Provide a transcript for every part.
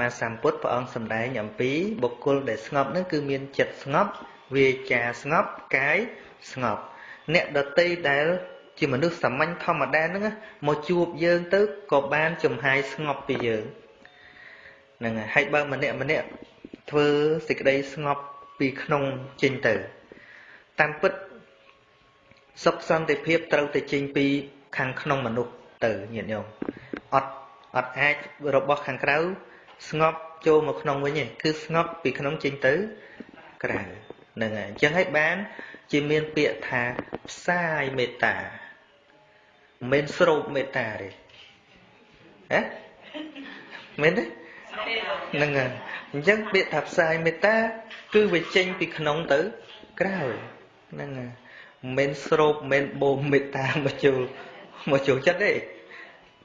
មាសម្ពុទ្ធព្រះអង្គសម្ដែងអំពីបុគ្គលដែលស្ងប់នឹងគឺមានចិត្តស្ងប់វាចាស្ងប់កាយស្ងប់ អ្នកដតីដែលជាមនុស្សសាមញ្ញធម្មតាហ្នឹងមកជួបយើងទៅក៏បានចំហាយស្ងប់ពីយើងហ្នឹងហើយហើយបើម្នាក់ម្នាក់ធ្វើសេចក្តីស្ងប់ពីក្នុងចេញទៅតាមពិតសុខសន្តិភាពត្រូវតែចេញពីខាងក្នុងមនុស្សទៅញាតិញោមអត់អត់អាចរបស់ខាងក្រៅ ស្ងប់ចូលមកក្នុងវិញទេគឺស្ងប់ពីក្នុងចេញទៅក្រៅហ្នឹងហើយអញ្ចឹងហើយបាន ជាមានពាក្យថាផ្សាយមេត្តាមិនមែនស្រោបមេត្តាទេហ៎មែនទេហ្នឹងហើយអញ្ចឹងពាក្យថាផ្សាយមេត្តា គឺវាចេញពីក្នុងទៅក្រៅហ្នឹងហើយមិនមែនស្រោបមិនមែនបូមមេត្តាមកចូលមកចូលចិត្តទេ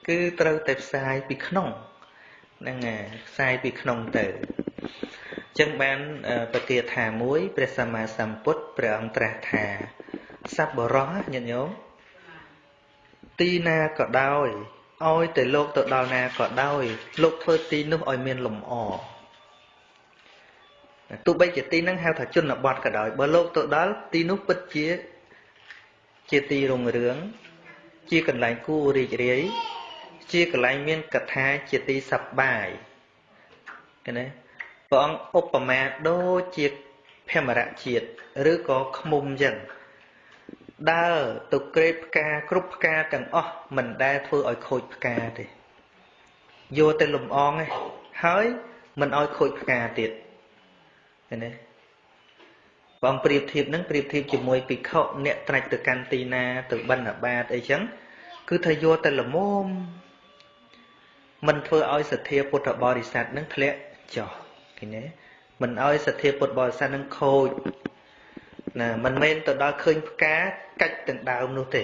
គឺត្រូវតែផ្សាយពីក្នុង ហ្នឹងហើយផ្សាយពីក្នុងទៅចឹងបានប្រគាថាមួយព្រះសម្មាសម្ពុទ្ធព្រះអង្គត្រាស់ថាសัพបរោះញាតិញោមទីណាក៏ដោយឲ្យតែលោកទៅដល់ណាក៏ដោយលោកធ្វើទីនោះឲ្យមានលំអទោះបីជាទីហ្នឹងហៅថាជនបទក៏ដោយបើលោកទៅដល់ទីនោះពិតជាជាទីរុងរឿងជាកន្លែងគួររីករាយ ជាកន្លែងមានកថាជាទីសប្បាយឃើញទេព្រះអង្គឧបមាដូចជាភមរៈជាតិឬក៏ខ្មុំចឹងដើរទៅក្រេបផ្កាគ្រប់ផ្កាទាំងអស់មិនដែលធ្វើឲ្យខូចផ្កាទេយកតែលំអងឯងហើយមិនឲ្យខូចផ្កាទៀតឃើញទេបងប្រៀបធៀបនឹងប្រៀបធៀបជាមួយភិក្ខុអ្នកត្រាច់ទៅកាន់ទីណាទៅបិណ្ឌបាតអីចឹងគឺថាយកតែលមម មិនធ្វើឲ្យសទ្ធាពុទ្ធបរិស័ទនឹងធ្លាក់ចុះឃើញទេមិនឲ្យសទ្ធាពុទ្ធបរិស័ទនឹងខូចណាមិនមែនទៅដល់ឃើញផ្កាកាច់ទាំងដើមនោះទេ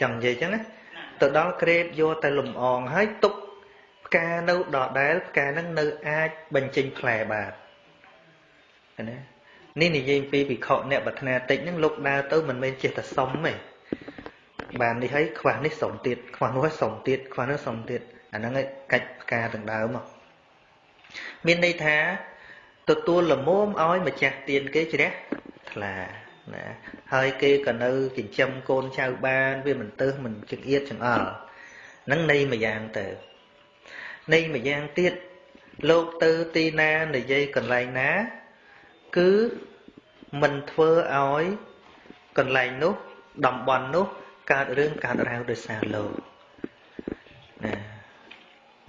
ចង់និយាយចឹងណាទៅដល់ក្រេបយកតែលំអងហើយទុកផ្កានៅដដែលផ្កានឹងនៅអាចបញ្ចេញផ្លែបានណានេះនិយាយពីវិខអ្នកប្រាថ្នាតិចហ្នឹងលោកដើរទៅមិនមែនចេះតែសុំទេបាននេះហើយខ្វះនេះសុំទៀតខ្វះនោះហើយសុំទៀតខ្វះនោះសុំទៀត អាហ្នឹងឯងកាច់ផ្កាទាំងដើមមកមានន័យថាទទួលលមមឲ្យម្ចាស់ទៀនគេជ្រះថ្លាណាហើយគេក៏នៅចិញ្ចឹមកូនចៅបានវាមិនទៅមិនចង្អៀតចង្អល់ហ្នឹងន័យមួយយ៉ាងទៅន័យមួយយ៉ាងទៀតលោកទៅទីណានិយាយកន្លែងណា គឺមិនធ្វើឲ្យកន្លែងនោះតំបន់នោះកើតរឿងកើតរ៉ាវដោយសារលោកណា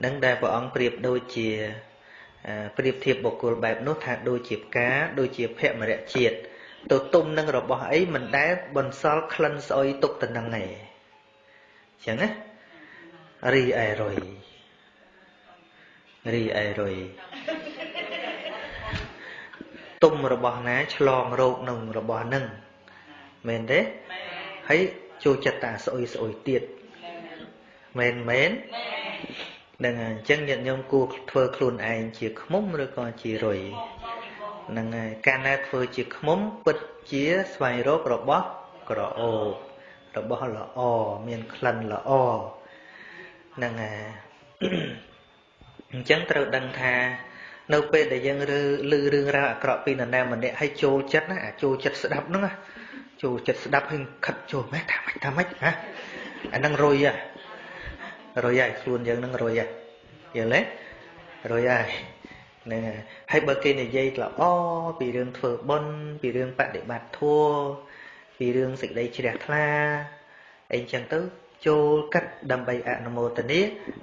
នឹងដែលព្រះអង្គប្រៀបដូចជាប្រៀបធៀបបុគ្គលបែបនោះថាដូចជាផ្កាដូចជាភមរៈជាតិទៅទុំនឹងរបស់អីមិនដែលបន្សល់ក្លិនស្អុយទុកទៅនឹងឯងចឹងណារីអែរុយរីអែរុយទុំរបស់ណាឆ្លងរោគនឹងរបស់នឹងមែនទេហើយចូលចិត្តតាស្អុយស្អុយទៀតមែនមែនហ្នឹ ងហើយអញ្ចឹងញាតិញោមគួរធ្វើខ្លួនឯងជាខ្មុំឬក៏ជារុយហ្នឹងហើយកាលណាធ្វើជាខ្មុំពិតជាស្វែងរករបស់ក្រអូបរបស់ល្អមានក្លិនល្អហ្នឹងហើយអញ្ចឹងត្រូវដឹងថានៅពេលដែលយើងឬឮរឿងរ៉ាវអាក្រក់ពីនរណាម្នាក់ឲ្យចូលចិត្តណាអាចូលចិត្តស្ដាប់ហ្នឹងចូលចិត្តស្ដាប់ហើយខិតចូលម៉េចថាម៉េចថាម៉េចណាអាហ្នឹងរុយហ៎ រុយហើយខ្លួនយើងនឹងរុយហើយយល់ទេរុយហើយហ្នឹងហើយហើយបើគេនិយាយល្អពីរឿងធ្វើបុណ្យពីរឿងបដិបត្តិធម៌ពីរឿងសេចក្តីជ្រះថ្លាអីចឹងទៅចូលកាត់ដើម្បីអនុមោទនា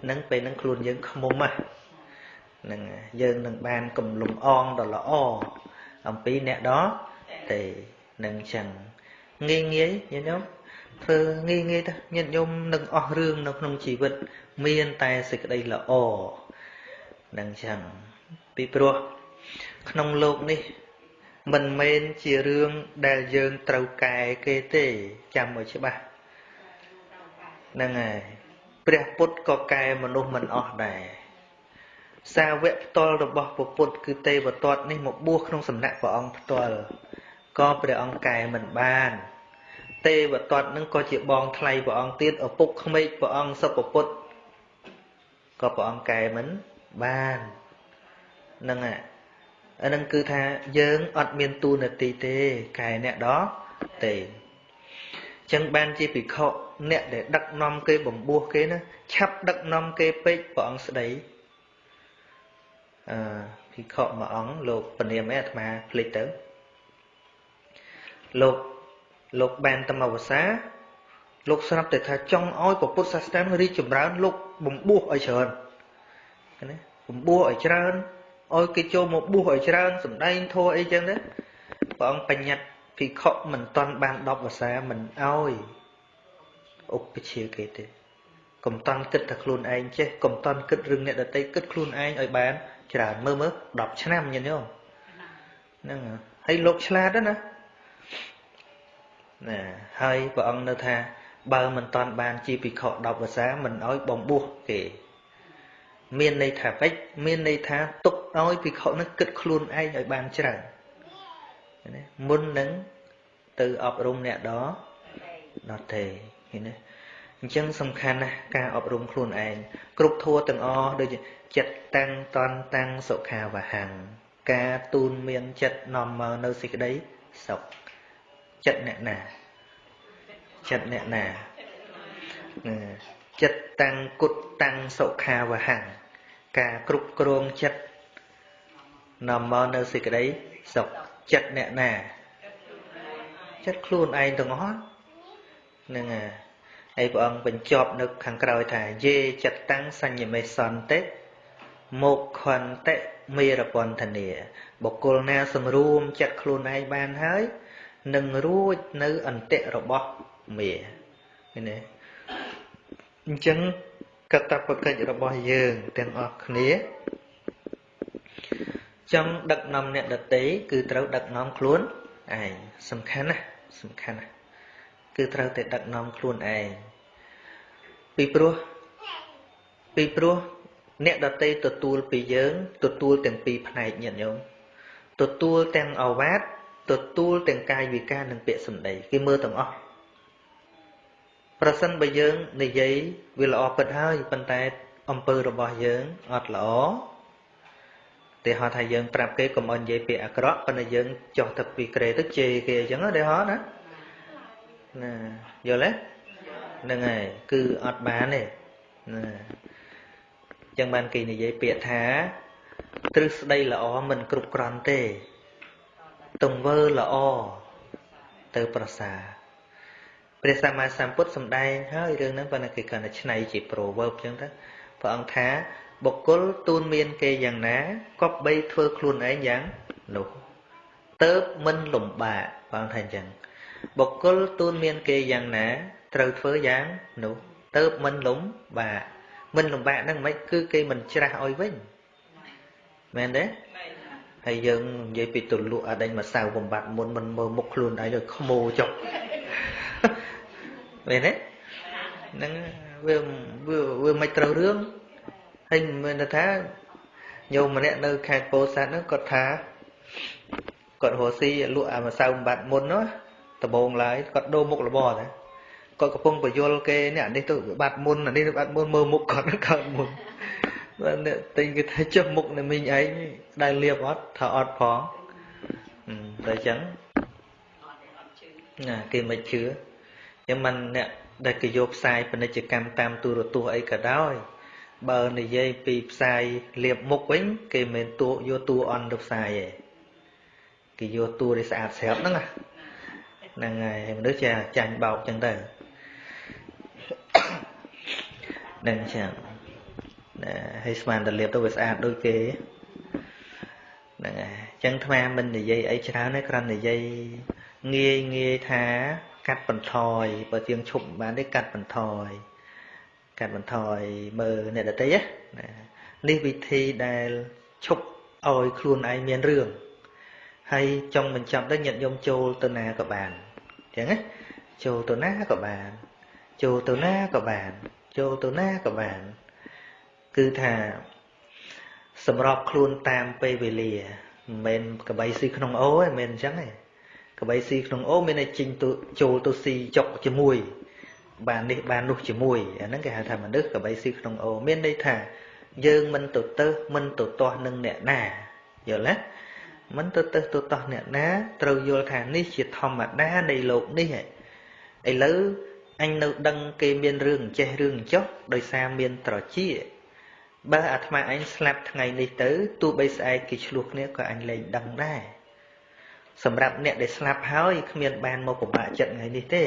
នឹងពេលនឹងខ្លួនយើងខ្មុំហ្នឹងយើងនឹងបានកំលំអងដ៏ល្អអំពីអ្នកដទេនឹងចឹងងាយងាយញញោម ធ្វើងាយងាយទៅញាតិញោមនឹងអស់រឿងនៅក្នុងជីវិត មានតែសេចក្តីល្អនឹងចឹងពីព្រោះក្នុងโลกនេះ មិនមែនជារឿងដែលយើងត្រូវកែគេទេចាំឲ្យច្បាស់ហ្នឹងហើយព្រះពុទ្ធក៏កែមនុស្សមិនអស់ដែរសាវកផ្ទាល់របស់ព្រះពុទ្ធគឺទេវទត្តនេះមកបួសក្នុងសំណាក់ព្រះអង្គផ្ទាល់ក៏ព្រះអង្គកែមិនបាន ទេវតតនឹងក៏ជាបងថ្លៃព្រះអង្គទៀតឪពុកក្មេកព្រះអង្គសុពពុទ្ធក៏ព្រះអង្គកែមិនបានហ្នឹងអាអានឹងគឺថាយើងអត់មានទូនាទីទេកែអ្នកដោះទេចឹងបានជាភិក្ខុអ្នកដែលដឹកនាំគេបំពោះគេណាឆាប់ដឹកនាំគេពេកព្រះអង្គស្ដីអឺភិក្ខុមួយអង្គលោកពនាមឯអាត្មាភ្លេចទៅលោក លោកបានតមវសាលោកស្រាប់តែថាចង់ឲ្យពុទ្ធសាសនារីកចម្រើន លោកបំពោះឲ្យច្រើនណាបំពោះឲ្យច្រើនឲ្យគេចូលមកបួសឲ្យច្រើនសំដែងធัวអីចឹងទៅព្រះអង្គបញ្ញត្តិភិក្ខុមិនតន់បាន10ភាសាមិនអោយឧបជាគេទេកុំតន់គិតថាខ្លួនឯងចេះកុំតន់គិតរឿងអ្នកដតីគិតខ្លួនឯងឲ្យបាន ច្រើនមើលមើល10ឆ្នាំញញោមហ្នឹងហើយលោកឆ្លាតណា ណាហើយព្រះអង្គនៅថា បើមិនតន់បានជាភិក្ខុ10ភាសាមិនអោយបំបួសគេ មានន័យថាពេចមានន័យថាទុកឲ្យភិក្ខុនឹងគិតខ្លួនឯងឲ្យបានច្រើនណាមុននឹងទៅអប់រំអ្នកដដទេឃើញទេអញ្ចឹងសំខាន់ណាស់ការអប់រំខ្លួនឯងគ្រប់ធัวទាំងអស់ដូចចិត្តតាំងតន់តាំងសុខាវហੰការទូនមានចិត្តនាំមកនៅសេចក្តីសុខ ចិត្តអ្នកណាចិត្តអ្នកណាចិត្តតាំងគុតតាំងសុខាវហੰការគ្រប់គ្រងចិត្តនាំមកនៅសេចក្តីសុខចិត្តអ្នកណាចិត្តខ្លួនឯងទាំងអស់ហ្នឹងហើយព្រះអង្គបញ្ចប់នៅខាងក្រោយថាយេចិត្តតាំងសញ្ញមេសន្តិមកខន្តិមេរពន្ធនាបុគ្គលណា សម្រួមចិត្តខ្លួនឯងបានហើយ នឹងរួចនៅអន្តិរបស់មេឃើញទេអញ្ចឹងកតបកិច្ចរបស់យើងទាំងអស់គ្នាចង់ដឹកនាំអ្នកដតីគឺត្រូវដឹកនាំខ្លួនឯងសំខាន់ណាស់សំខាន់ណាស់គឺត្រូវតែដឹកនាំខ្លួនឯងពីព្រោះពីព្រោះអ្នកដតីទទួលពីយើង ទទួលទាំងពីរផ្នែកញាតិញោមទទួលទាំងអវាទ ទទួលទាំងកាយវិការនិងពាក្យសម្ដីគេមើលទាំងអស់ប្រសិនបើយើងនិយាយវាល្អពិតហើយប៉ុន្តែអំពើរបស់យើងអត់ល្អទេហៅថាយើងប្រាប់គេកុំឲ្យនិយាយពាក្យអាក្រក់ប៉ុន្តែយើងចុះទៅពីក្រេទៅជេរគេអញ្ចឹងទេហ៎ណាណាយល់ទេហ្នឹងហើយគឺអត់បានទេណាអញ្ចឹងបានគេនិយាយពាក្យថាទ្រឹស្ដីល្អមិនគ្រប់គ្រាន់ទេ ទង្វើល្អទៅប្រសើរព្រះសម្មាសម្ពុទ្ធសម្ដែងហើយរឿងហ្នឹងប៉ុន្តែគេគាត់តែឆ្នៃជា proverb អញ្ចឹងទៅព្រះអង្គថាបុគ្គលទូនមានគេយ៉ាងណាគប្បីធ្វើខ្លួនឯងយ៉ាងនោះទៅមិនលំបាកព្រះអង្គថាអញ្ចឹងបុគ្គលទូនមានគេយ៉ាងណា ត្រូវធ្វើយ៉ាងនោះទៅមិនលំបាកមិនលំបាកហ្នឹងមិនគឺគេមិនច្រាស់ឲ្យវិញមែនទេ ហើយយើងនិយាយពីទលក់អដេញមកសៅបំបត្តិមុនមិនមើលមុខខ្លួនឯងឲ្យខ្មោចុះមែនទេហ្នឹងវាវាវាមិនត្រូវរឿងហើយមិនថាញោមម្នាក់នៅខេត្តពោធិ៍សាត់ហ្នឹងគាត់ថាគាត់រស់ស៊ីលក់អាម្សៅបំបត្តិមុនណាដំបងឡើយគាត់ដូរមុខរបរតែគាត់កំពុងបញ្យលគេនេះអានេះទៅបាត់មុនអានេះទៅបាត់មុនមើលមុខគាត់កើតមុន បាទអ្នកតែគេថាចុះមុខនៃមីងឯងដែលលៀបអត់ថាអត់ផងតែអញ្ចឹងណាគេមិនជឿចឹងមិនអ្នកដែលគេយកផ្សាយពាណិជ្ជកម្មតាមទូរទស្សន៍អីក៏ដោយបើនិយាយពីផ្សាយលៀបមុខវិញ គេមិនទូយកតួអន់ទៅផ្សាយទេគេយកតួដែលស្អាតស្រាប់ហ្នឹងហ្នឹងហើយមនុស្សចាចាញ់បោកចឹងទៅនឹងចឹង ណាហើយស្មានតែលៀបទៅវាស្អាតដូចគេហ្នឹងហើយចឹងថ្មមិននិយាយអីច្រើនទេគ្រាន់និយាយងាយងាយថាកាត់បន្ថយបើជាងឈប់បានទេកាត់បន្ថយកាត់បន្ថយមើលអ្នកដតីណានេះវិធីដែលឈប់ឲ្យខ្លួនឯងមានរឿងហើយចង់បញ្ចប់ទៅញាតិញោមចូលទៅណាក៏បានអញ្ចឹងណាចូលទៅណាក៏បាន ចូលទៅណាក៏បាន ចូលទៅណាក៏បាន គឺថាសម្របខ្លួនតាមពេលវេលាមិនមែនកបៃស៊ីក្នុងអូទេមិនមែនអញ្ចឹងទេកបីស៊ីក្នុងអូមានតែជិញទៅចូលទៅស៊ីចុកជាមួយ បាននេះបាននោះជាមួយអាហ្នឹងគេហៅថាមនុស្សកបីស៊ីក្នុងអូមានន័យថា យើងមិនទៅទៅមិនទៅទាស់នឹងអ្នកណាយល់ទេមិនទៅទៅទៅទាស់អ្នកណាត្រូវយល់ថានេះជាធម្មតានៃលោកនេះឥឡូវអញនៅដឹងគេមានរឿងចេះរឿងចុះដោយសារមានត្រជា បើអាត្មាអញស្លាប់ថ្ងៃនេះទៅទោះបីស្អែកគេឆ្លោះគ្នាក៏អញលែងដឹងដែរសម្រាប់អ្នកដែលស្លាប់ហើយគ្មានបានមកពិបាកចិត្តថ្ងៃនេះទេ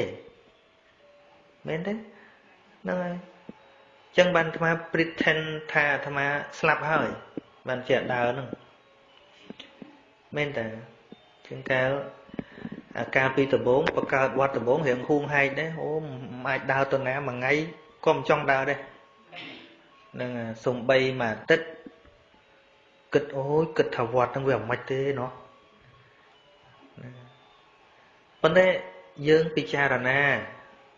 មែនទេហ្នឹងហើយចឹងបានអាត្មា pretend ថាអាត្មាស្លាប់ហើយ បានជាដើរហ្នឹងមែនតើជាងកាលអាការពីដំបងបកើតវត្តដំបងរៀងហួងហែកដែរអូមិនអាចដើរទៅណាមួយថ្ងៃក៏មិនចង់ដើរដែរ នឹងសំបីមួយអាទិត្យគិតអូយគិតថាវត្តហ្នឹងវាមិនទេណោះប៉ុន្តែយើងពិចារណា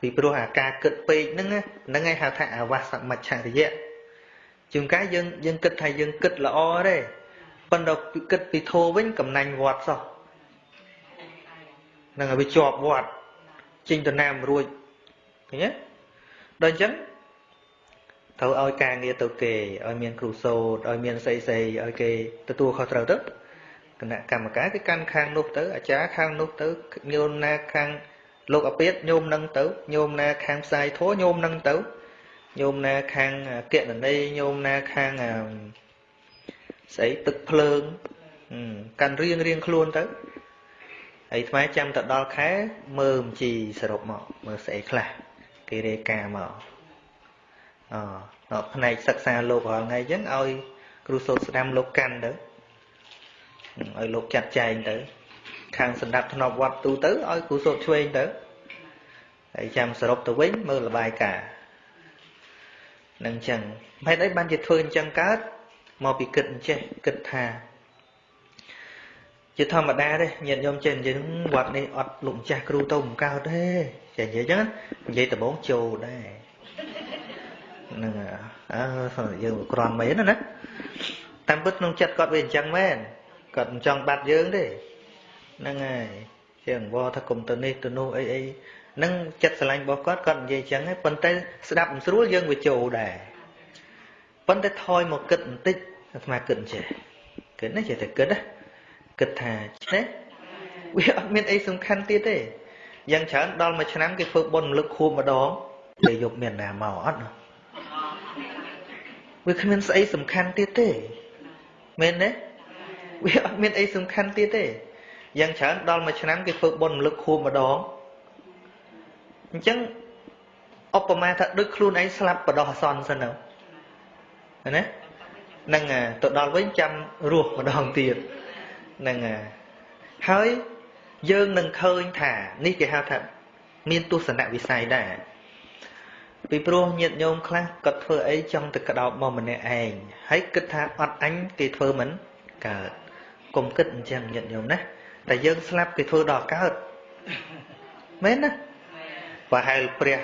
ពីព្រោះអាការគិតពេកហ្នឹងហ្នឹងឯងហៅថាអវសមច្ឆរិយៈជួនកាលយើងយើងគិតថាយើងគិតល្អទេប៉ុន្តែគិតពីធោវិញកំណាញ់វត្តសោះនឹងឲ្យវាជាប់វត្តចេញទៅណាមរួចឃើញទេដល់អញ្ចឹង ត្រូវឲ្យការងារទៅគេឲ្យមានគ្រូសូត្រឲ្យមានស្អីស្អីឲ្យគេទទួលខុសត្រូវទៅគណៈកម្មការគេកាន់ខាងនោះទៅអាចារ្យខាងនោះទៅញោមណាខាងលោកអាពាតញោមនឹងទៅញោមណាខាងផ្សាយធัวញោមនឹងទៅញោមណាខាងកណន័យញោមណាខាងស្អីទឹកភ្លើងកាន់រៀងរៀងខ្លួនទៅហើយថ្មចាំទៅដល់ខែមើលមជីសរុបមកមើលស្អីខ្លះគេរាយការណ៍មក អផ្នែកសិក្សាលោករាល់ថ្ងៃអញ្ចឹងឲ្យគ្រូសូត្រស្ដាំលោកកាន់ទៅឲ្យលោកចាត់ចែងទៅ ខាងសម្ដាប់ធ្នាប់វត្តទូទៅឲ្យគ្រូសូត្រឆ្វេងទៅហើយចាំសរុបទៅវិញមើលលបាយការនឹងអញ្ចឹងហេតុអីបានជាធ្វើអញ្ចឹងកើតមកពីគិតអញ្ចេះគិតថាជាធម្មតាទេញាតិញោមចេះនិយាយវត្តនេះអត់លោកម្ចាស់គ្រូទៅមិនកើតទេចេះនិយាយអញ្ចឹងនិយាយដំបងចូលដែរ នឹងអើយើងក្រាន់មែនណាតាមពិតក្នុងចិត្តគាត់វាអញ្ចឹងមែនគាត់មិនចង់បាត់យើងទេហ្នឹងហើយជាអង្វរថាគុំទៅនេះទៅនោះអីអីហ្នឹងចិត្តស្រឡាញ់របស់គាត់គាត់និយាយអញ្ចឹងហើយប៉ុន្តែស្ដាប់មិនស្រួលយើងវាចូលដែរប៉ុន្តែថយមកគិតបន្តិចអាត្មាគិតចេះគិតណាចេះតែគិតណាគិតថាចេះវាអត់មានអីសំខាន់ទៀតទេយ៉ាងច្រើនដល់មួយឆ្នាំគេធ្វើបុណ្យរំលឹកខួបម្ដងគេយកមានណាមកអត់ វាគ្មានស្អីសំខាន់ទៀតទេមែនទេវាអត់មានអីសំខាន់ទៀតទេយ៉ាងច្រើនដល់មួយឆ្នាំគេធ្វើបុណ្យរំលឹកខួបម្ដងអញ្ចឹងឧបមាថាដូចខ្លួនឯងស្លាប់បដោះអសន្នសិនទៅណានឹងទៅដល់វិញចាំរស់ម្ដងទៀតនឹងហើយយើងនឹងឃើញថា នេះគេហៅថា មានទស្សនវិស័យដែរ ពីព្រោះញាតិញោមខ្លះគាត់ធ្វើអីចង់ទៅក្តោបមកម្នាក់ឯងហើយគិតថាអត់អញគេធ្វើមិនកើតកុំគិតអញ្ចឹងញាតិញោមណាតែយើងស្លាប់គេធ្វើដល់កើតមែនណាប្រហែលព្រះ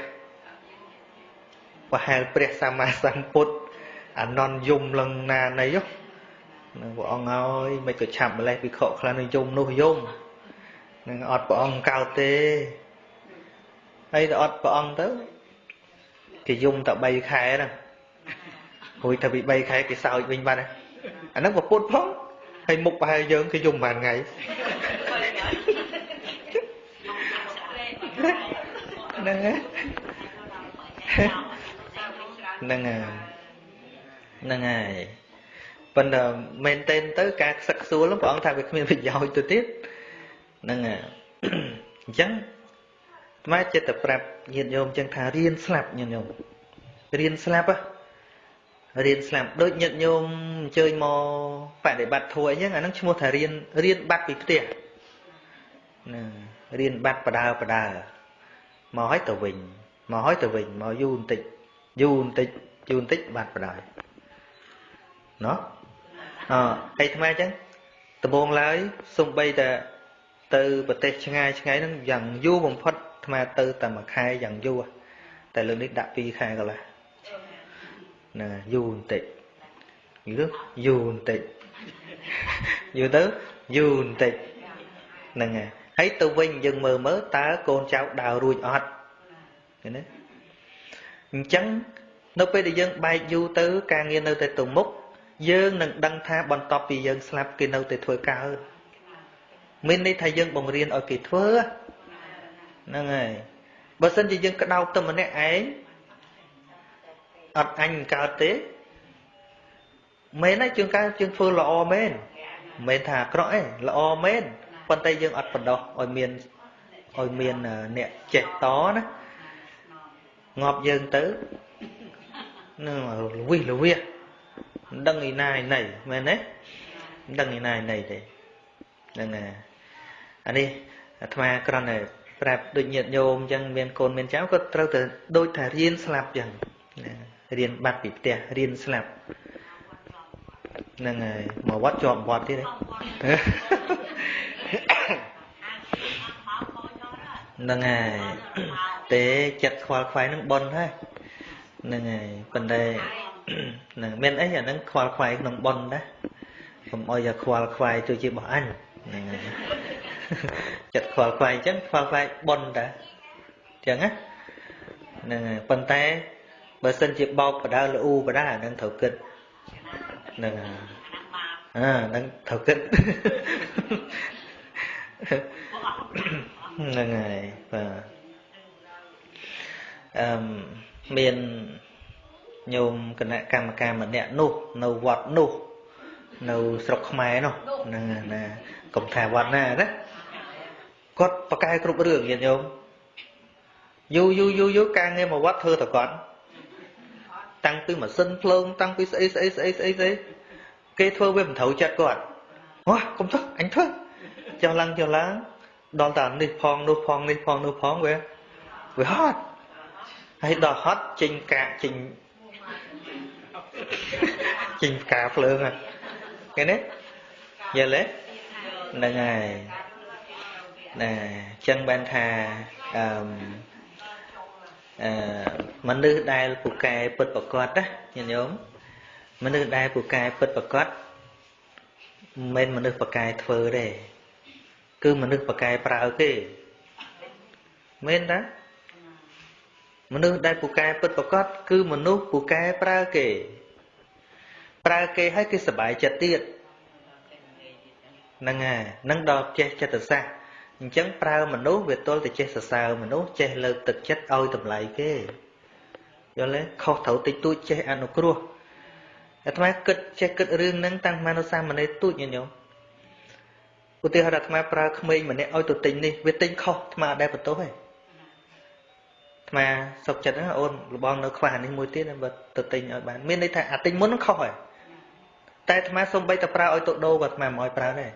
ប្រហែលព្រះសម្មាសម្ពុទ្ធអនន្តយំលឹងណានៃនឹងព្រះអង្គហើយមិនក៏ឆាប់ម្លេះវិខខ្លះនឹងយំនោះយំនឹងអត់ព្រះអង្គកោតទេហើយដល់អត់ព្រះអង្គទៅ គេយំតែ3ខែហ្នឹងរួចតែពី3ខែគេសើចវិញបាត់អាហ្នឹងប្រពុតផងហើយមុខប្រហែលយើងគេយំបានថ្ងៃហ្នឹងហ្នឹងហ្នឹងហើយប៉ុន្តែមែនទែនទៅការខ្សឹកខ្សួលព្រះអង្គថាវាគ្មានប្រយោជន៍ទៅទៀតហ្នឹងអញ្ចឹង អាត្មាចិត្តតែប្រាប់ញាតិញោមអញ្ចឹងថារៀនស្លាប់ញាតិញោមរៀនស្លាប់រៀនស្លាប់ដូចញាតិញោមអញ្ជើញមកបដិបត្តិធัวអញ្ចឹងអាហ្នឹងឈ្មោះថារៀនរៀនបាត់ពីផ្ទះណារៀនបាត់បដើបដើមកឲ្យទៅវិញមកឲ្យទៅវិញមកយូរបន្តិចយូរបន្តិចយូរបន្តិចបាត់បដើណោះអហើយថ្មអញ្ចឹងដំបងឡើយសំបីតែទៅប្រទេសឆ្ងាយឆ្ងាយហ្នឹងយ៉ាងយូរបំផុត ថ្មទៅតែមួយខែយ៉ាងយូរតែលើកនេះដាក់2ខែកន្លះណាយូរបន្តិចយូរយូរបន្តិចយូរទៅយូរបន្តិចហ្នឹងហើយហើយទៅវិញយើងមើលមើលតើកូនចៅដើររួចអត់ឃើញទេអញ្ចឹងនៅពេលដែលយើងបែកយូរទៅ ការងារនៅតែទៅមុខយើងនឹងដឹងថាបន្ទាប់ពីយើងស្លាប់គេនៅតែធ្វើកើតមានន័យថាយើងបង្រៀនឲ្យគេធ្វើ ហ្នឹងហើយបើសិនជាយើងក្តោបទៅម្នាក់ឯងអត់អញកើតទេមែនហើយជាងកើតជាងធ្វើល្អមែនមិនមែនថាអាក្រក់ទេល្អមែនប៉ុន្តែយើងអត់បណ្ដោះឲ្យមានឲ្យមានអ្នកចេះតណាងាប់យើងទៅនឹងលវិសលវិសមិនដឹងឯណាឯណីមែនទេមិនដឹងឯណាឯណីទេហ្នឹងហើយអានេះអាត្មាគ្រាន់តែ ប្រាប់ដូចញាតិញោមអញ្ចឹងមានកូនមានចៅក៏ត្រូវតែដូចថារៀនស្លាប់អញ្ចឹងរៀនបាត់ពីផ្ទះរៀនស្លាប់ហ្នឹងហើយមកវត្តជាប់វត្តទៀតហ្នឹងហើយទេចិត្តខ្វល់ខ្វាយនឹងប៉ុនហើយហ្នឹងហើយប៉ុន្តែហ្នឹងមានអីអាហ្នឹងខ្វល់ខ្វាយក្នុងប៉ុនដែរកុំអោយខ្វល់ខ្វាយទៅជារបស់អញហ្នឹងហើយ ចិត្តខ្វល់ខ្វាយអញ្ចឹងខ្វល់ខ្វាយប៉ុនដែរអញ្ចឹងណាហ្នឹងហើយប៉ុន្តែបើសិនជាបោកបដើលអ៊ូបដើហ្នឹងត្រូវគិតហ្នឹងហើយអាហ្នឹងត្រូវគិតហ្នឹងហើយបាទអឺមានញោមគណៈកម្មការម្នាក់នោះ នៅវត្តនោះ នៅស្រុកខ្មែរនោះហ្នឹងណាកុំថាវត្តណាណា គាត់ប្រកែគ្រប់រឿងញាតិញោមយូរយូរយូរយូរការងារមកវត្តធ្វើតែគាត់តាំងពីម៉ាស៊ីនភ្លើងតាំងពីស្អីស្អីស្អីស្អីស្អីគេធ្វើវាមិនត្រូវចិត្តគាត់វ៉ាកុំធ្វើអញធ្វើចុះឡើងចុះឡើងដល់តានេះផងនោះផងនេះផងនោះផងវាវាហត់ហើយដល់ហត់ចេញកាកចេញចេញផ្កាភ្លើងហ្នឹងឃើញទេយល់ទេហ្នឹងហើយ ណាអញ្ចឹងបានថាអឺអឺមនុស្សដែលពូកែពិតប្រកបណាញាតិញោមមនុស្សដែលពូកែពិតប្រកបមិនមែនមនុស្សប្រកែធ្វើទេគឺមនុស្សប្រកែប្រើគេមែនតាមនុស្សដែលពូកែពិតប្រកបគឺមនុស្សពូកែប្រើគេប្រើគេឲ្យគេសบายចិត្តទៀតហ្នឹងហើយនឹងដល់ចេះចិត្តសាស្ត្រ អញ្ចឹងប្រើមនុស្សវាទល់តែចេះសរសើរមនុស្សចេះលើកទឹកចិត្តឲ្យតម្លៃគេយល់ទេខុសត្រូវតិចតួចចេះអនុគ្រោះអាត្មាគិតចេះគិតរឿងហ្នឹងតាំងពីនៅសាមណេរទូចញញោមឧទាហរណ៍អាត្មាប្រើក្មេងម្នាក់ឲ្យទៅទិញនេះវាទិញខុសអាត្មាអត់ដែលបន្ទោសទេអាត្មាសុកចិត្តណាអូនលបងនៅខ្វះនេះមួយទៀតបើទៅទិញឲ្យបានមានន័យថាអាទិញមុនហ្នឹងខុសហើយតែអាត្មាសំបីតែប្រើឲ្យទៅដូរក៏អាត្មាមិនឲ្យប្រើដែរ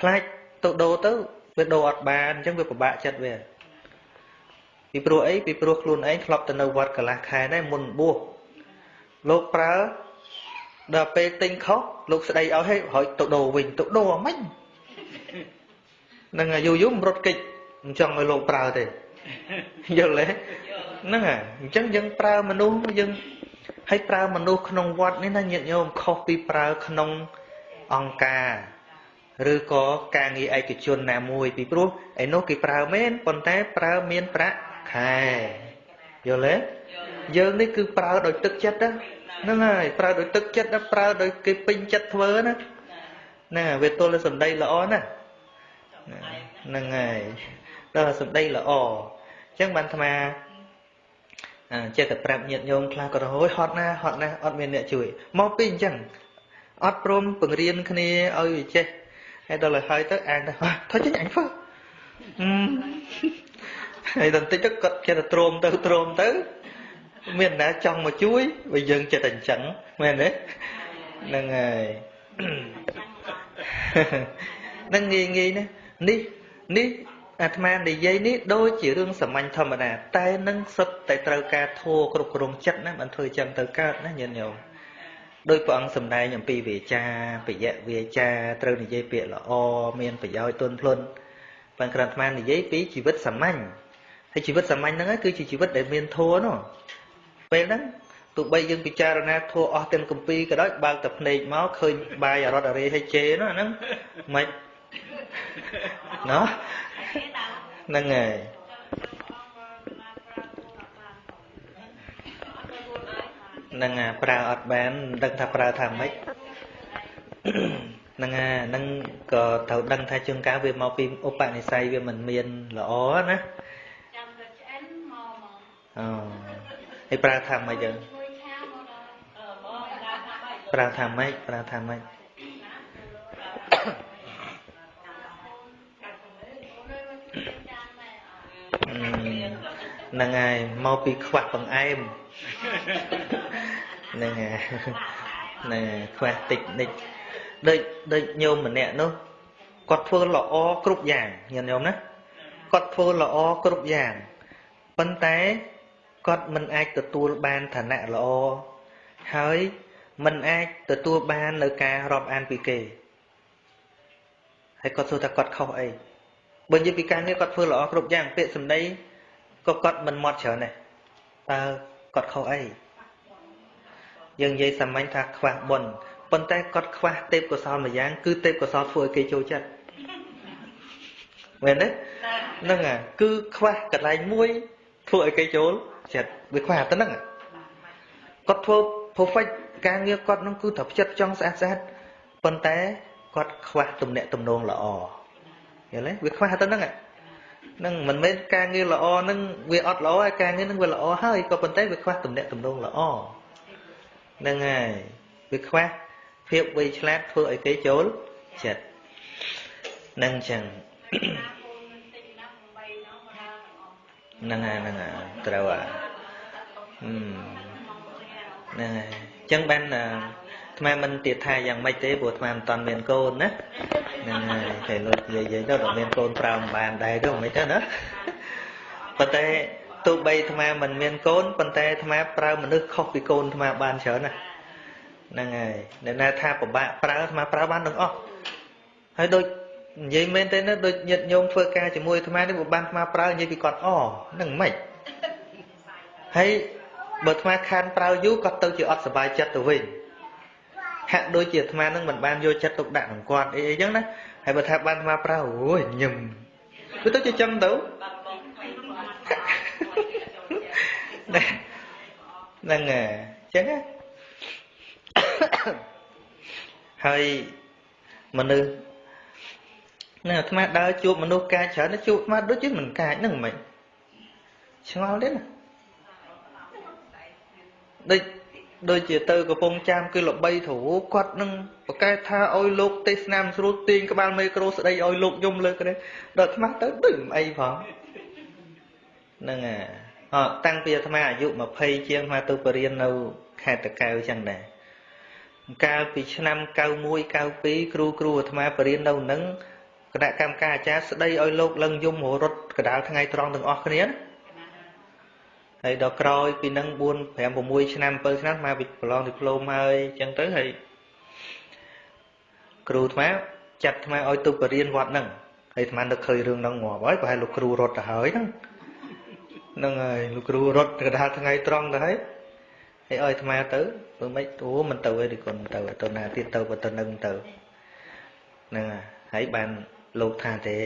ខ្លាចទៅដូរទៅ វាដូរអត់បានអញ្ចឹងវាពិបាកចិត្តវាពីព្រោះអីពីព្រោះខ្លួនឯងធ្លាប់ទៅនៅវត្តកន្លះខែដែរមុនបួសលោកប្រើដល់ពេលទិញខុសលោកស្ដីឲ្យហេហើយទៅដូរវិញទៅដូរអាម៉េចនឹងយូរយូរមិនរត់កិច្ចមិនចង់ឲ្យលោកប្រើទេយល់ទេហ្នឹងហើយអញ្ចឹងយើងប្រើមនុស្សយើងហើយប្រើមនុស្សក្នុងវត្តនេះណាញាតិញោមខុសពីប្រើក្នុងអង្គការ ឬក៏ការងារឯកជនណាមួយពីព្រោះឯនោះគេប្រើមែនប៉ុន្តែប្រើមានប្រាក់ខែយល់ទេយើងនេះគឺប្រើដោយទឹកចិត្តហ្នឹងហើយប្រើដោយទឹកចិត្តប្រើដោយគេពេញចិត្តធ្វើណាណាវាទល់តែសម្ដីល្អណាហ្នឹងហើយដល់សម្ដីល្អអញ្ចឹងបានអាត្មាចេះតែប្រាប់ញាតិញោមខ្លះក៏ហួយហត់ណាហត់ណាអត់មានអ្នកជួយមកពីអញ្ចឹងអត់ព្រមបង្រៀនគ្នាឲ្យវាចេះ ហើយដល់ហើយទៅអានទៅថយចេញអញធ្វើហើយដល់តិចទៅគាត់ចេះតែទ្រាំទៅទ្រាំទៅ មានណាចង់មកជួយបើយើងចិត្តតែអញ្ចឹងមែនទេហ្នឹងហើយនឹងងាយងាយណានេះនេះអាត្មានិយាយនេះដូចជារឿងសាមញ្ញធម្មតាតែនឹងសុទ្ធតែត្រូវការធัวគ្រប់គ្រងចិត្តណាមិនធ្វើចឹងទៅកើតណាញាតិញោម ដោយព្រះអង្គសម្ដែងអំពីវាចាបយៈវាចាត្រូវនិយាយពាក្យល្អមានប្រយោជន៍ទន់ភ្លន់ប៉ុន្តែអាត្មានិយាយពីជីវិតសាមញ្ញហើយជីវិតសាមញ្ញហ្នឹងគឺជាជីវិតដែលមានធัวនោះពេលហ្នឹងទោះបីយើងពិចារណាធัวអស់ទាំងកម្ពីក៏ដោយបើកតែភ្នែកមកឃើញបាយអរត់អរេឲ្យជេនោះអាហ្នឹងមិនណោះហ្នឹងហើយ នឹងប្រើអត់បានមិនដឹងថាប្រើថាម៉េចហ្នឹងហើយហ្នឹងក៏ត្រូវដឹងថាជួនកាលវាមកពីឧបនិស្ស័យវាមិនមានល្អណាចាំតែឆ្អិនមកមកអូហើយប្រើថាម៉េចចឹងប្រើថាម៉េចប្រើថាម៉េចហ្នឹងហើយមកពីខ្វះបង្អែម ហ្នឹងហើយហ្នឹងខ្វះតិចនិចដូចដូចញោមម្នាក់នោះគាត់ធ្វើល្អគ្រប់យ៉ាងញាតិញោមណាគាត់ធ្វើល្អគ្រប់យ៉ាងប៉ុន្តែគាត់មិនអាចទទួលបានឋានៈល្អហើយមិនអាចទទួលបាននៅការរាប់អានពីគេហើយគាត់សួរថាគាត់ខុសអីបើនិយាយពីការងារគាត់ធ្វើល្អគ្រប់យ៉ាងពាក្យសម្ដីក៏គាត់មិនមកច្រើនដែរតើគាត់ខុសអី យើងនិយាយសាមញ្ញថាខ្វះបុណ្យប៉ុន្តែគាត់ខ្វះទេពកោសលមួយយ៉ាងគឺទេពកោសលធ្វើឲ្យគេចូលចិត្តមែនទេហ្នឹងអាគឺខ្វះកន្លែងមួយធ្វើឲ្យគេចូលចិត្តវាខ្វះតែហ្នឹងគាត់ធ្វើ perfect ការងារគាត់នឹងគឺត្រូវចិត្តចង់ស្អាតស្អាតប៉ុន្តែគាត់ខ្វះទំនាក់ទំនងល្អយល់ទេវាខ្វះទៅហ្នឹងហ្នឹងមិនមែនការងារល្អហ្នឹងវាអត់ល្អហើយការងារហ្នឹងវាល្អហើយក៏ប៉ុន្តែវាខ្វះទំនាក់ទំនងល្អ ហ្នឹងហើយវាខ្វះភាពវៃឆ្លាតធ្វើឲ្យគេចូលចិត្តនឹងចឹងហ្នឹងហើយហ្នឹងហើយត្រូវហើយហ្នឹងហើយចឹងបានអាត្មាមិនទៀតថាយ៉ាងម៉េចទេព្រោះអាត្មាមិនតាន់មានកូនណាហ្នឹងហើយតែលោកនិយាយទៅដល់មានកូនប្រើមិនបានដែរទៅមិនទៅណាប៉ុន្តែ ទោះបីអាត្មាមិនមានកូនប៉ុន្តែអាត្មាប្រើមនុស្សខុសពីកូនអាត្មាបានច្រើនណាហ្នឹងហើយអ្នកណាថាពិបាកប្រើអាត្មាប្រើបានទាំងអស់ហើយដូចនិយាយមែនទេណាដូចញាតញោមធ្វើការជាមួយអាត្មានេះបើបានអាត្មាប្រើនិយាយពីគាត់អហ្នឹងមិនហើយបើអាត្មាខានប្រើយូរគាត់ទៅជាអត់សុបាយចិត្តទៅវិញហាក់ដូចជាអាត្មានឹងមិនបានយកចិត្តទុកដាក់នឹងគាត់អីអីចឹងណាហើយបើថាបានអាត្មាប្រើអូយញឹមគឺទៅជាចឹងទៅ ហ្នឹងហើយចឹងណាហើយមនុស្សណាអាត្មាដើរជួបមនុស្សកាចច្រើនជួបអាត្មាដូចជាមិនកាចហ្នឹងមិនឆ្ងល់ទេណាដូចដូចជាទៅកំពង់ចាមគឺល្បីទ្រូគាត់នឹងប្រកែកថាឲ្យលោកទេសនាមស្រួលទាញក្បាលមេក្រូស្ដីឲ្យលោកយំលើកនេះដល់អាត្មាទៅដូចមិនអីផងហ្នឹងហើយអ តាំងពីអាត្មាអាយុ20ជាងអាត្មាទៅបរៀននៅខេត្តតកៅចឹងដែរកាលពីឆ្នាំ91 92គ្រូគ្រូអាត្មាបរៀននៅនឹងគណៈកម្មការអាចារ្យស្ដីឲ្យលោកលឹងយំរត់កដាលថ្ងៃត្រង់ទាំងអស់គ្នាហើយដល់ក្រោយពីនឹង4 5 6ឆ្នាំ7ឆ្នាំមកប្រឡងឌីប្លូមហើយអញ្ចឹងទៅហើយគ្រូអាត្មាចាត់អាត្មាឲ្យទៅបរៀនវត្តហ្នឹងហើយអាត្មានឹកឃើញរឿងហ្នឹងងាប់ហើយប្រហែលលោកគ្រូរត់ទៅហើយហ្នឹងហ្នឹងហើយលោកគ្រូរត់កដាលថ្ងៃត្រង់ទៅហើយហើយឲ្យអាត្មាទៅធ្វើម៉េចអូមិនទៅទេគុណទៅទៅណាទៀតទៅបើទៅនឹងទៅហ្នឹងហើយបានលោកថាទេ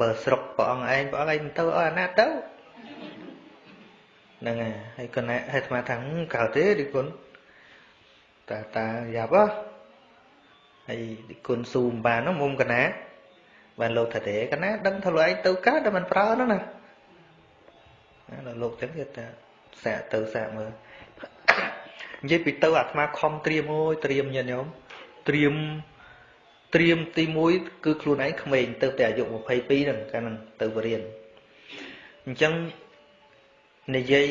បើស្រុកព្រះអង្គឯងព្រះអង្គឯងមិនទៅឲ្យអាណាទៅហ្នឹងហើយហើយគណៈហើយអាត្មាថាកើតទេឌីគុណតាតាយ៉ាប់ហ៎ហើយឌីគុណស៊ូមបានហ្នឹងមុំគណៈបានលោកថាទេគណៈដឹងថាលោកឯងទៅកើតតែមិនប្រើហ្នឹងណា ដល់លោកចឹងគេថាសាកទៅសាកមើលនិយាយពីទៅអាត្មាខំត្រៀមអូយត្រៀមញាតិញោមត្រៀមត្រៀមទី1គឺខ្លួនឯងក្មេងទៅតែអាយុ22ហ្នឹងកាលហ្នឹងទៅបរៀនអញ្ចឹងនិយាយ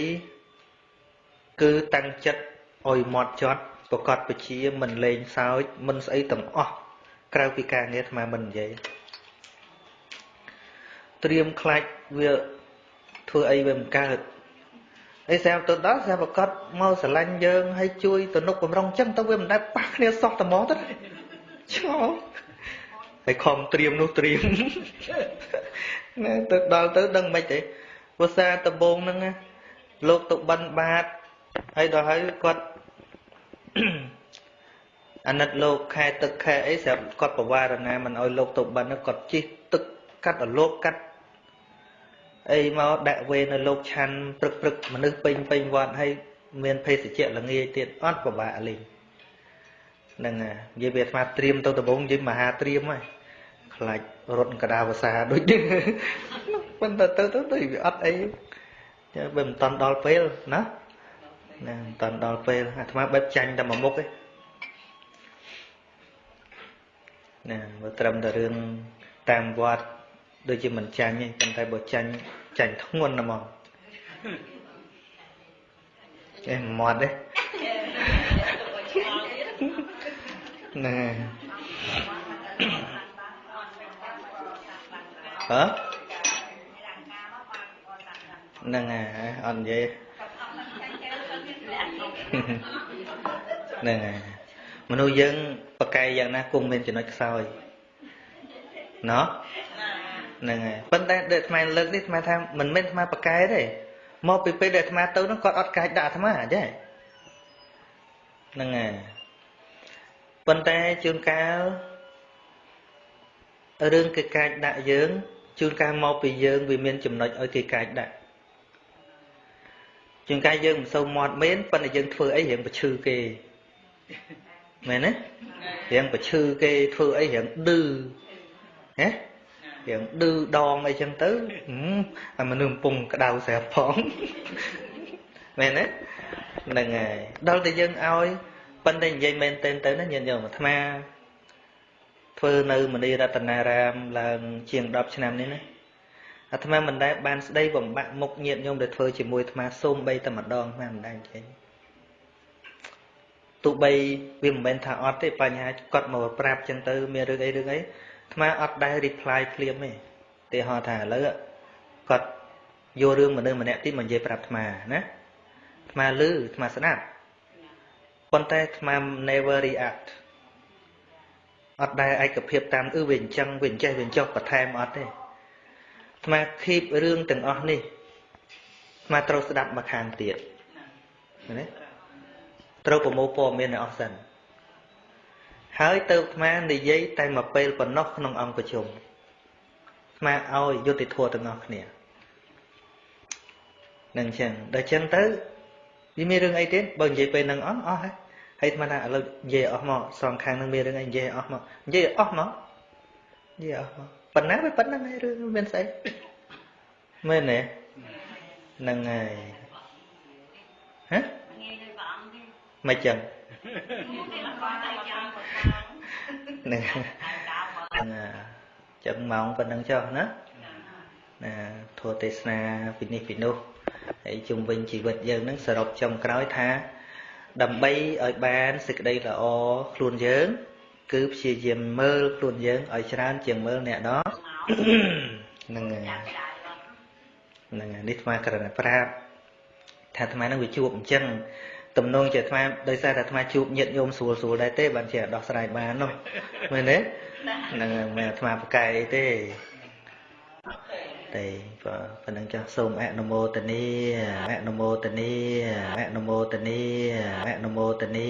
គឺតាំងចិត្តឲ្យម៉ត់ចត់ប្រកាសពជាមិនលេងសើចមិនស្អីទាំងអស់ក្រៅពីការងារអាត្មាមិននិយាយត្រៀមខ្លាច់វា ធ្វើអីវាមិនកើតអីស្រាប់ទៅដល់ស្រាប់ប្រកាសមកស្រឡាញ់យើងហើយជួយទំនុកបំរុងចឹងទៅវាមិនដែលប៉ះគ្នាសោះតែមកទៅឆ្ងល់ហើយខំត្រៀមនោះត្រៀមណាទៅដល់ទៅដឹងមិនទេភាសាដំបងហ្នឹងលោកទៅបិណ្ឌបាតហើយដល់ហើយគាត់អាណិតលោកខែទឹកខែអីស្រាប់គាត់ប្រវារណាមិនឲ្យលោកទៅបិណ្ឌគាត់ជិះទឹកកាត់ឲ្យលោកកាត់ អីមកដាក់វេនៅលោកឆាន់ព្រឹកព្រឹកមនុស្សពេញពេញវត្តហើយមានភេសជ្ជៈល្ងាយទៀតអត់ពិបាកលេងហ្នឹងហើយនិយាយវាអាត្មាត្រៀមទៅដំបងនិយាយមហាត្រៀមហើយខ្លាចរត់កដាវសាដូចនេះប៉ុន្តែទៅទៅទៅវាអត់អីចាបើមិនតាន់ដល់ពេលណាណាមិនតាន់ដល់ពេលអាត្មាបែបចាញ់តែមួយមុខទេណាបើត្រឹមតែរឿងតាមវត្ត ដូចជាមិនចាញ់ទេប៉ុន្តែបើចាញ់ចាញ់ធ្ងន់ណាស់មកអេមាត់ទេណែហ៎ហ្នឹងហើយអត់និយាយហ្នឹងហើយមនុស្សយើងប្រកែកយ៉ាងណាគុំមានចំណុចខ្សោយណោះ ហ្នឹងហើយប៉ុន្តែដែលអាត្មាលើកនេះអាត្មាថាមិនមែនអាត្មាប្រកែកទេមកពីពេលដែលអាត្មាទៅនោះគាត់អត់កាចដាក់អាត្មាអញ្ចឹងហ្នឹងហើយប៉ុន្តែជួនកាលរឿងគេកាចដាក់យើងជួនកាលមកពីយើងវាមានចំណុចឲ្យគេកាចដាក់ជួនកាលយើងមិនសូវមាត់មែនប៉ុន្តែយើងធ្វើអីរៀងប្រឈឺគេមែនទេរៀងប្រឈឺគេធ្វើអីរៀងឌឺហ៎ រៀងឌឺដងអីចឹងទៅអាមនុស្សកំពុងក្តៅស្រាប់ផងមែនទេហ្នឹងហើយដល់តែយើងឲ្យប៉ុន្តែនិយាយមែនទែនទៅណាញាតិញោមអាត្មាធ្វើនៅមនីរតនារាមឡើងជាង10ឆ្នាំនេះណាអាត្មាមិនដែលបានស្ដីបំបាក់មុខញាតិញោមដែលធ្វើជាមួយអាត្មាសូមបីតែម្ដងអាត្មាមិនដែលចេញទោះបីវាមិនមែនថាអត់ទេបញ្ហាគាត់មកប្រាប់ចឹងទៅមានរឿងអីរឿងអី អាត្មាអត់ដែល reply ភ្លាមទេទេហៅថាឥឡូវគាត់យករឿងមនុស្សម្នាក់ទីមកនិយាយប្រាប់អាត្មាណាអាត្មាលឺអាត្មាស្ដាប់ប៉ុន្តែអាត្មា never react អត់ដែលឯកភាពតាមអឺវាអញ្ចឹងវាអញ្ចេះវាអញ្ចោះបន្ថែមអត់ទេអាត្មា keep រឿងទាំងអស់នេះអាត្មាត្រូវស្ដាប់មកខាងទៀតណាត្រូវប្រមូលព័ត៌មានឲ្យអស់សិន ហើយទៅអាត្មានិយាយតែមួយពេលប៉ុណ្ណោះក្នុងអង្គប្រជុំអាត្មាឲ្យយុត្តិធម៌ទាំងអស់គ្នានឹងចឹងដល់ចឹងទៅវាមានរឿងអីទៀតបើនិយាយពេលហ្នឹងអស់អស់ហើយហើយអាត្មាថាឥឡូវនិយាយអស់មកសងខាងនឹងមានរឿងអីនិយាយអស់មកនិយាយអស់មកនិយាយអស់មកប៉ុណ្ណាវាប៉ុណ្ណឹងហើយរឿងមានស្អីមែនទេហ្នឹងហើយហ៎មិនចឹង ហ្នឹងចឹងម៉ោងប៉ុណ្ណឹងចុះណាណាធម៌ទេសនាពីនេះពីនោះហើយជុំវិញជីវិតយើងនឹងសរុបចុងក្រោយថា ដើម្បីឲ្យបានសេចក្តីល្អខ្លួនយើង គឺព្យាយាមមើលខ្លួនយើងឲ្យច្រើន ជាងមើលអ្នកដទៃហ្នឹងហើយហ្នឹងហើយនេះអាត្មាក្រណប្រាប់ថាអាត្មានឹងវាជួបអញ្ចឹង ទំនងជាអាត្មាដោយសារតែអាត្មាជួបញាតិញោមស្រួលស្រួលដែរទេបានជាដោះស្រាយបាននោះមែនទេហ្នឹងហើយមិនអាត្មាប្រកែកអីទេទេប៉ុណ្ណឹងចាស់សូមអនុមោទនីអនុមោទនីអនុមោទនីអនុមោទនី